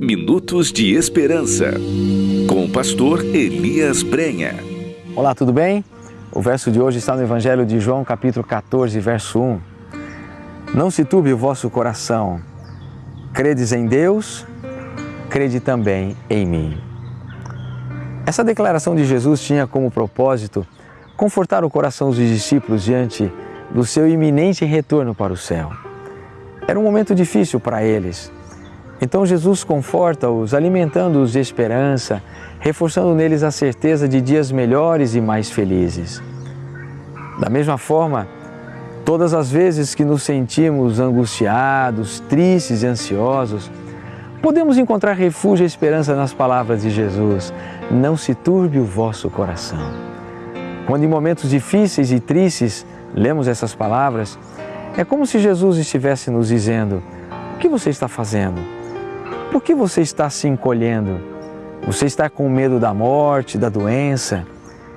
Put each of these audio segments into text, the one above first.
Minutos de Esperança, com o pastor Elias Brenha. Olá, tudo bem? O verso de hoje está no Evangelho de João, capítulo 14, verso 1. Não se turbe o vosso coração. Credes em Deus, crede também em mim. Essa declaração de Jesus tinha como propósito confortar o coração dos discípulos diante do seu iminente retorno para o céu. Era um momento difícil para eles. Então Jesus conforta-os, alimentando-os de esperança, reforçando neles a certeza de dias melhores e mais felizes. Da mesma forma, todas as vezes que nos sentimos angustiados, tristes e ansiosos, podemos encontrar refúgio e esperança nas palavras de Jesus. Não se turbe o vosso coração. Quando em momentos difíceis e tristes lemos essas palavras, é como se Jesus estivesse nos dizendo: O que você está fazendo? Por que você está se encolhendo? Você está com medo da morte, da doença?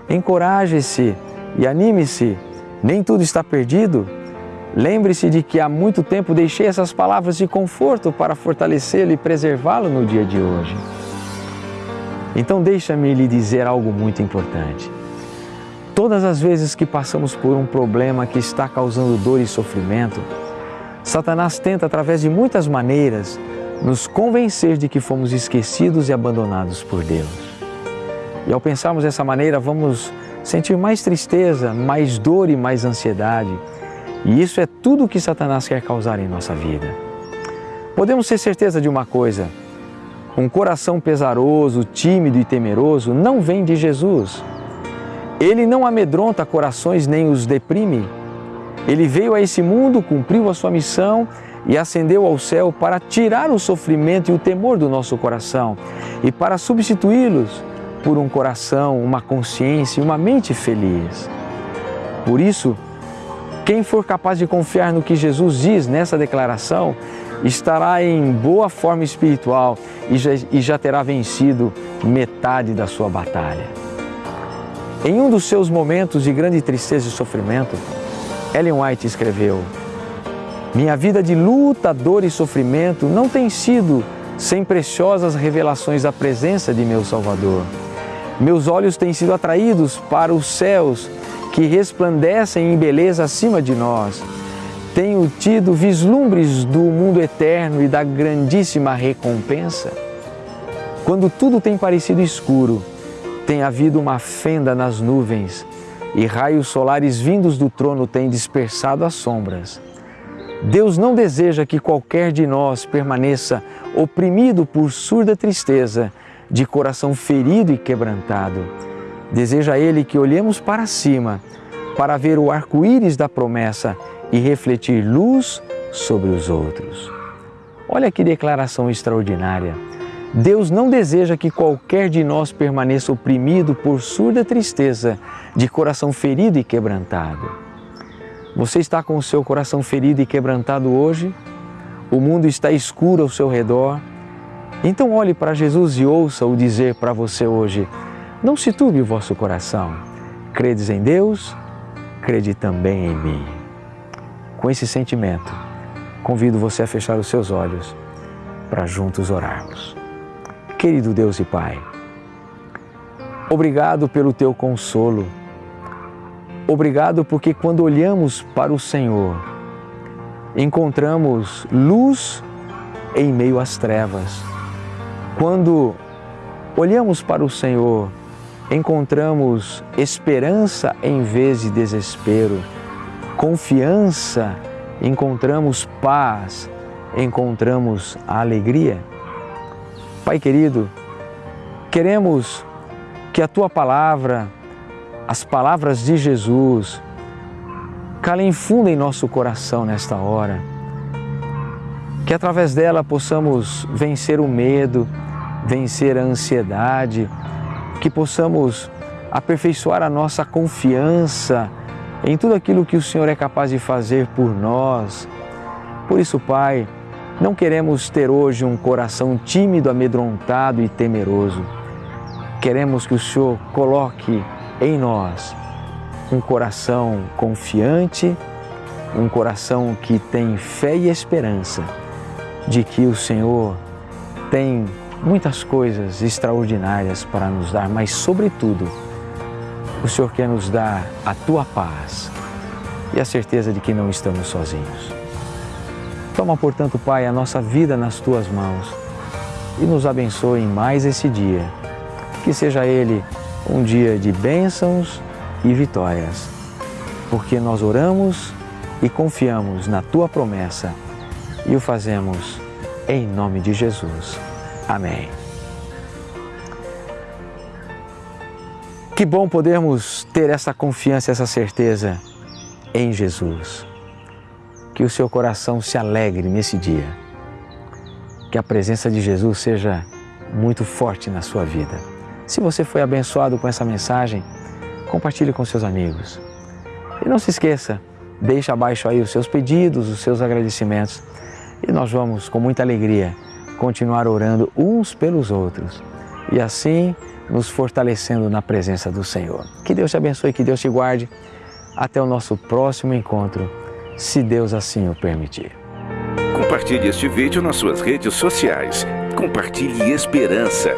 Encoraje-se e anime-se. Nem tudo está perdido. Lembre-se de que há muito tempo deixei essas palavras de conforto para fortalecê-lo e preservá-lo no dia de hoje. Então, deixa-me lhe dizer algo muito importante. Todas as vezes que passamos por um problema que está causando dor e sofrimento, Satanás tenta, através de muitas maneiras, nos convencer de que fomos esquecidos e abandonados por Deus. E ao pensarmos dessa maneira, vamos sentir mais tristeza, mais dor e mais ansiedade. E isso é tudo o que Satanás quer causar em nossa vida. Podemos ter certeza de uma coisa: um coração pesaroso, tímido e temeroso não vem de Jesus. Ele não amedronta corações nem os deprime. Ele veio a esse mundo, cumpriu a sua missão e ascendeu ao céu para tirar o sofrimento e o temor do nosso coração e para substituí-los por um coração, uma consciência e uma mente feliz. Por isso, quem for capaz de confiar no que Jesus diz nessa declaração estará em boa forma espiritual e já, e já terá vencido metade da sua batalha. Em um dos seus momentos de grande tristeza e sofrimento, Ellen White escreveu: Minha vida de luta, dor e sofrimento não tem sido sem preciosas revelações da presença de meu Salvador. Meus olhos têm sido atraídos para os céus que resplandecem em beleza acima de nós. Tenho tido vislumbres do mundo eterno e da grandíssima recompensa. Quando tudo tem parecido escuro, tem havido uma fenda nas nuvens e raios solares vindos do trono têm dispersado as sombras. Deus não deseja que qualquer de nós permaneça oprimido por surda tristeza, de coração ferido e quebrantado. Deseja Ele que olhemos para cima para ver o arco-íris da promessa e refletir luz sobre os outros. Olha que declaração extraordinária! Deus não deseja que qualquer de nós permaneça oprimido por surda tristeza, de coração ferido e quebrantado. Você está com o seu coração ferido e quebrantado hoje? O mundo está escuro ao seu redor? Então olhe para Jesus e ouça-o dizer para você hoje: Não se turbe o vosso coração. Credes em Deus, crede também em mim. Com esse sentimento, convido você a fechar os seus olhos para juntos orarmos. Querido Deus e Pai, obrigado pelo teu consolo. Obrigado porque quando olhamos para o Senhor, encontramos luz em meio às trevas. Quando olhamos para o Senhor, encontramos esperança em vez de desespero, confiança, encontramos paz, encontramos alegria. Pai querido, queremos que a tua palavra, as palavras de Jesus, calem fundo em nosso coração nesta hora. Que através dela possamos vencer o medo, vencer a ansiedade, que possamos aperfeiçoar a nossa confiança em tudo aquilo que o Senhor é capaz de fazer por nós. Por isso, Pai, não queremos ter hoje um coração tímido, amedrontado e temeroso. Queremos que o Senhor coloque em nós um coração confiante, um coração que tem fé e esperança de que o Senhor tem muitas coisas extraordinárias para nos dar, mas, sobretudo, o Senhor quer nos dar a tua paz e a certeza de que não estamos sozinhos. Toma, portanto, Pai, a nossa vida nas tuas mãos e nos abençoe em mais esse dia. Que seja ele um dia de bênçãos e vitórias, porque nós oramos e confiamos na tua promessa e o fazemos em nome de Jesus. Amém. Que bom podermos ter essa confiança, essa certeza em Jesus. Que o seu coração se alegre nesse dia. Que a presença de Jesus seja muito forte na sua vida. Se você foi abençoado com essa mensagem, compartilhe com seus amigos. E não se esqueça, deixe abaixo aí os seus pedidos, os seus agradecimentos. E nós vamos, com muita alegria, continuar orando uns pelos outros. E assim nos fortalecendo na presença do Senhor. Que Deus te abençoe, que Deus te guarde. Até o nosso próximo encontro, se Deus assim o permitir. Compartilhe este vídeo nas suas redes sociais. Compartilhe esperança.